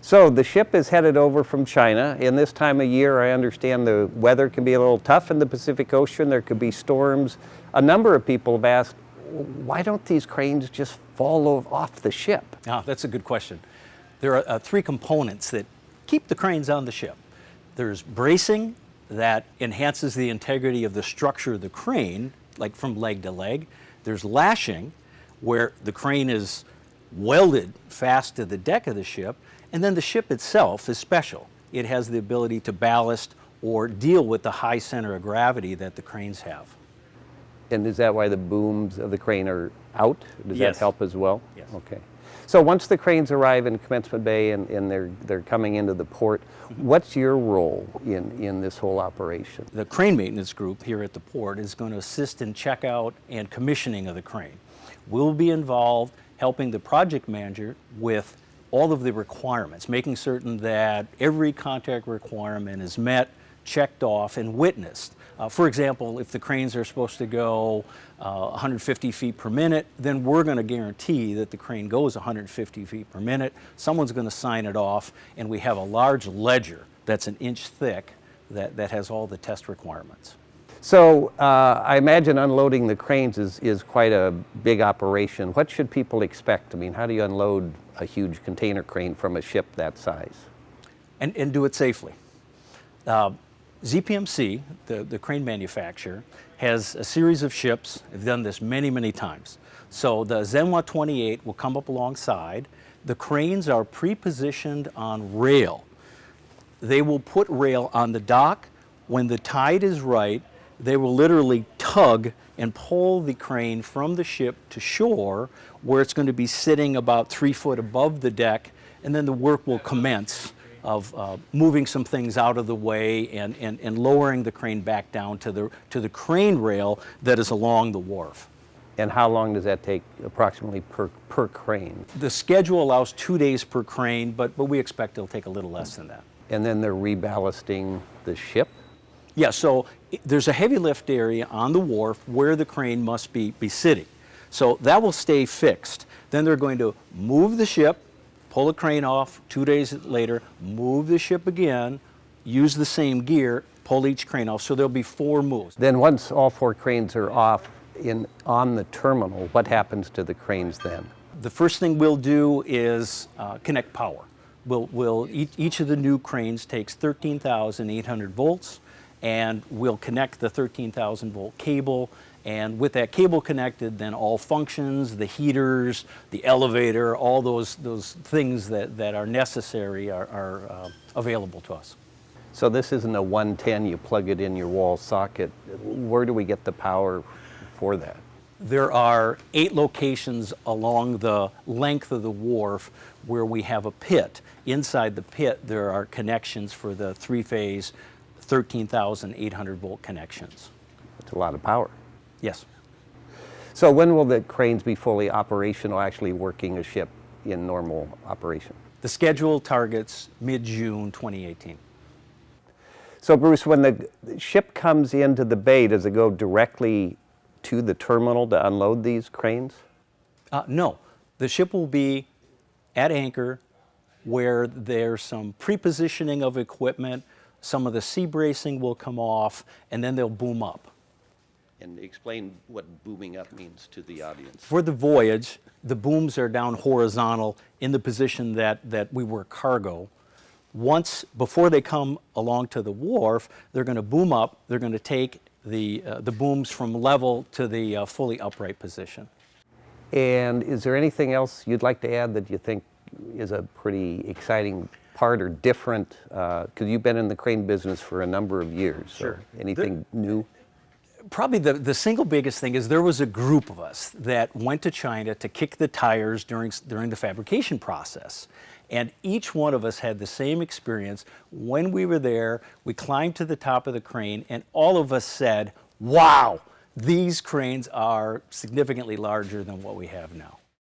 So the ship is headed over from China. In this time of year, I understand the weather can be a little tough in the Pacific Ocean. There could be storms. A number of people have asked, why don't these cranes just fall off the ship? Ah, that's a good question. There are uh, three components that keep the cranes on the ship. There's bracing that enhances the integrity of the structure of the crane, like from leg to leg. There's lashing, where the crane is welded fast to the deck of the ship. And then the ship itself is special. It has the ability to ballast or deal with the high center of gravity that the cranes have. And is that why the booms of the crane are out? Does Yes. that help as well? Yes. Okay. So once the cranes arrive in Commencement Bay and, and they're, they're coming into the port, mm-hmm. what's your role in, in this whole operation? The crane maintenance group here at the port is going to assist in checkout and commissioning of the crane. We'll be involved helping the project manager with all of the requirements, making certain that every contact requirement is met, checked off, and witnessed. Uh, for example, if the cranes are supposed to go uh, 150 feet per minute, then we're going to guarantee that the crane goes 150 feet per minute. Someone's going to sign it off, and we have a large ledger that's an inch thick that, that has all the test requirements. So uh, I imagine unloading the cranes is, is quite a big operation. What should people expect? I mean, how do you unload a huge container crane from a ship that size? and, and do it safely. Uh, ZPMC, the, the crane manufacturer, has a series of ships. They've done this many, many times. So the Zhen Hua 28 will come up alongside. The cranes are pre-positioned on rail. They will put rail on the dock. When the tide is right, they will literally tug and pull the crane from the ship to shore where it's going to be sitting about three foot above the deck and then the work will commence of uh, moving some things out of the way and, and, and lowering the crane back down to the, to the crane rail that is along the wharf. And how long does that take approximately per, per crane? The schedule allows two days per crane, but, but we expect it'll take a little less than that. And then they're reballasting the ship? Yeah, so there's a heavy lift area on the wharf where the crane must be, be sitting. So that will stay fixed. Then they're going to move the ship, pull the crane off, two days later, move the ship again, use the same gear, pull each crane off. So there'll be four moves. Then once all four cranes are off in, on the terminal, what happens to the cranes then? The first thing we'll do is uh, connect power. We'll, we'll, each, each of the new cranes takes 13,800 volts and we'll connect the 13,000 volt cable and with that cable connected then all functions, the heaters, the elevator, all those, those things that, that are necessary are, are uh, available to us. So this isn't a 110, you plug it in your wall socket. Where do we get the power for that? There are eight locations along the length of the wharf where we have a pit. Inside the pit, there are connections for the three-phase 13,800 volt connections. That's a lot of power. Yes. So when will the cranes be fully operational, actually working a ship in normal operation? The schedule targets mid-June 2018. So Bruce, when the ship comes into the bay, does it go directly to the terminal to unload these cranes? Uh, no, the ship will be at anchor where there's some pre-positioning of equipment, some of the sea bracing will come off, and then they'll boom up. And explain what booming up means to the audience. For the voyage, the booms are down horizontal in the position that, that we were cargo. Once, before they come along to the wharf, they're going to boom up. They're going to take the, uh, the booms from level to the uh, fully upright position. And is there anything else you'd like to add that you think is a pretty exciting part or different? Uh, because you've been in the crane business for a number of years. so Sure. Anything new? Probably the, the single biggest thing is there was a group of us that went to China to kick the tires during, during the fabrication process. And each one of us had the same experience. When we were there, we climbed to the top of the crane and all of us said, wow, these cranes are significantly larger than what we have now.